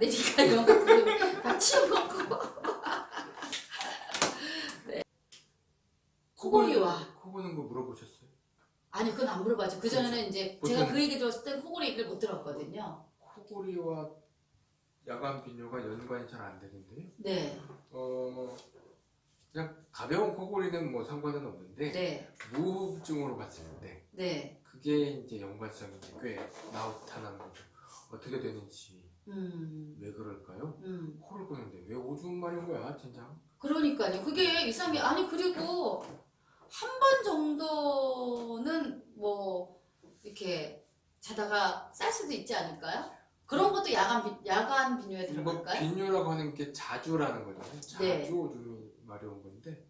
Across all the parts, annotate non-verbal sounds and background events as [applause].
이런 것들 다 치워먹고 [laughs] 네. 코골이와 코 고는 거 물어보셨어요? 아니 그건 안 물어봤죠. 그 전에는 이제 보통- 제가 그 얘기 들었을 땐 코골이 얘기를 못 들었거든요. 코골이와 야간 빈뇨가 연관이 잘 안 되는데요. 네, 어 그냥 가벼운 코골이는 뭐 상관은 없는데 네, 무호흡증으로 봤을 때 네. 그게 이제 연관성이 이제 꽤 나타나는 거죠. 어떻게 되는지 음, 왜 그럴까요? 음. 코를 고는데 왜 오줌 마린 거야, 진짜? 그러니까요. 그게 이상해. 아니 그리고 한 번 정도는 뭐 이렇게 자다가 쌀 수도 있지 않을까요? 그런 것도 야간 비, 야간 비뇨에 뭐 들어갈까요? 빈뇨라고 하는 게 자주라는 거잖아요. 자주 네. 오줌이 마려운 건데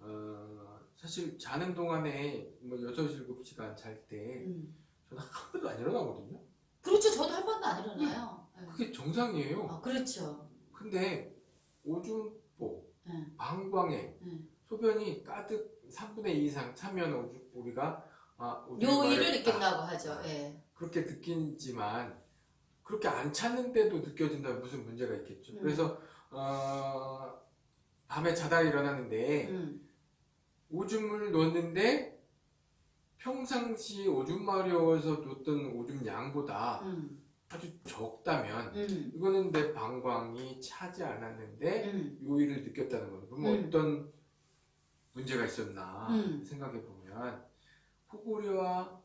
어, 사실 자는 동안에 뭐 6, 7시간 잘때 음. 저는 한 번도 안 일어나거든요. 안 일어나요. 네. 그게 정상이에요. 아, 그렇죠. 근데 오줌보, 네. 방광에 네. 소변이 가득 3분의 2 이상 차면 우리가 아, 마렵다. 느낀다고 하죠. 예. 그렇게 느끼지만 그렇게 안 찼는데도 느껴진다면 무슨 문제가 있겠죠. 음. 그래서 어, 밤에 자다가 일어났는데 음. 오줌을 넣었는데 평상시 오줌 마려워서 놓던 오줌 양보다 음. 아주 적다면 음. 이거는 내 방광이 차지 않았는데 음. 요일을 느꼈다는 거예요. 그럼 음. 어떤 문제가 있었나 음. 생각해 보면 코골이와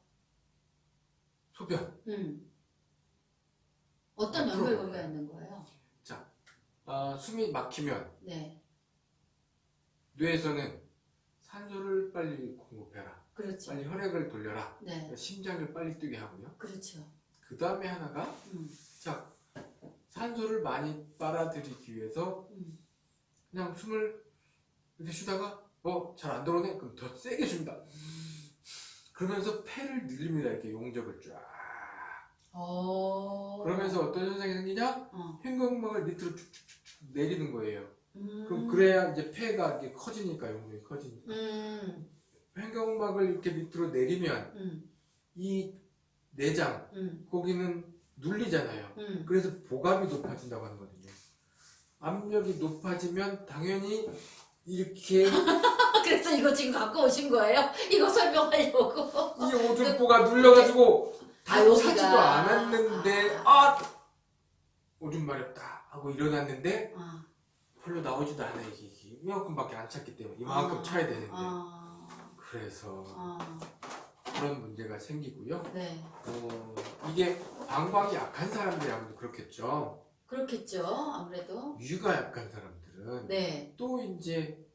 소변 음. 어떤 앞으로 연결고리가 있는 거예요? 아, 숨이 막히면 네. 뇌에서는 산소를 빨리 공급해라. 그렇죠. 빨리 혈액을 돌려라. 네. 심장을 빨리 뛰게 하고요. 그렇죠. 그 다음에 하나가 음. 자 산소를 많이 빨아들이기 위해서 음. 그냥 숨을 이렇게 쉬다가 어 잘 안 들어오네 그럼 더 세게 쉰다 그러면서 폐를 늘립니다 이렇게 용적을 쫙 어. 그러면서 어떤 현상이 생기냐 어. 횡격막을 밑으로 쭉쭉쭉 내리는 거예요 음. 그럼 그래야 이제 폐가 이렇게 커지니까 용적이 커지니까 음. 횡격막을 이렇게 밑으로 내리면 음. 이 내장 음. 거기는 눌리잖아요 음. 그래서 보감이 높아진다고 하거든요. 압력이 높아지면 당연히 이렇게 이 [laughs] 그래서 이거 지금 갖고 오신 거예요? [laughs] 이거 설명하려고. [laughs] 오줌보가 눌려가지고 아, 다 여기가. 차지도 않았는데 아 오줌 마렵다 하고 일어났는데 아. 별로 나오지도 않아 이게, 이게 이만큼밖에 안 찼기 때문에 이만큼 아. 차야 되는데 아. 그래서 아. 그런 문제가 생기고요. 네. 어, 이게 방광이 약한 사람들이 아무래도 그렇겠죠. 그렇겠죠. 아무래도. 위가 약한 사람들은 네. 또 이제